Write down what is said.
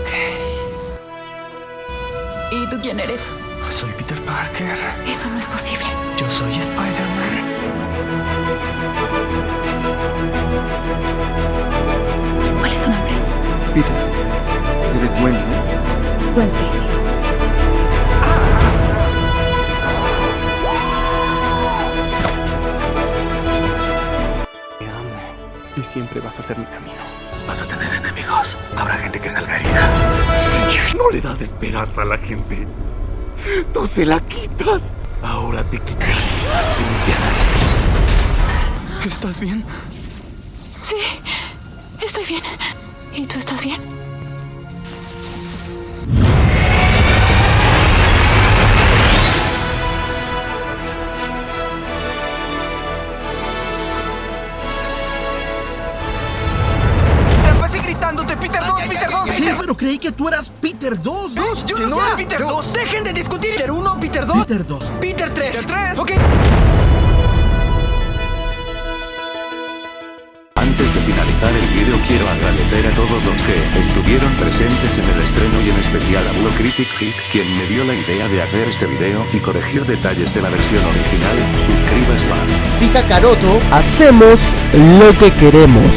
Ok. ¿Y tú quién eres? Soy Peter Parker. Eso no es posible. Yo soy Spider-Man. ¿Cuál es tu nombre? Peter, eres bueno, ¿no? Gwen Stacy. Te amo. Y siempre vas a ser mi camino. Vas a tener enemigos. Habrá gente que salga herida. No le das esperanza a la gente. Tú se la quitas. Ahora te quitas. ¿Estás bien? Sí, estoy bien. ¿Y tú estás bien? Pero creí que tú eras Peter 2. Dos, yo no soy Peter 2. Dejen de discutir. Peter 1, Peter 2, Peter 2. Peter 3. Peter 3. Ok. Antes de finalizar el vídeo quiero agradecer a todos los que estuvieron presentes en el estreno y en especial a Blue Critic Hit, quien me dio la idea de hacer este video y corregir detalles de la versión original. Suscríbase a Pica Caroto, hacemos lo que queremos.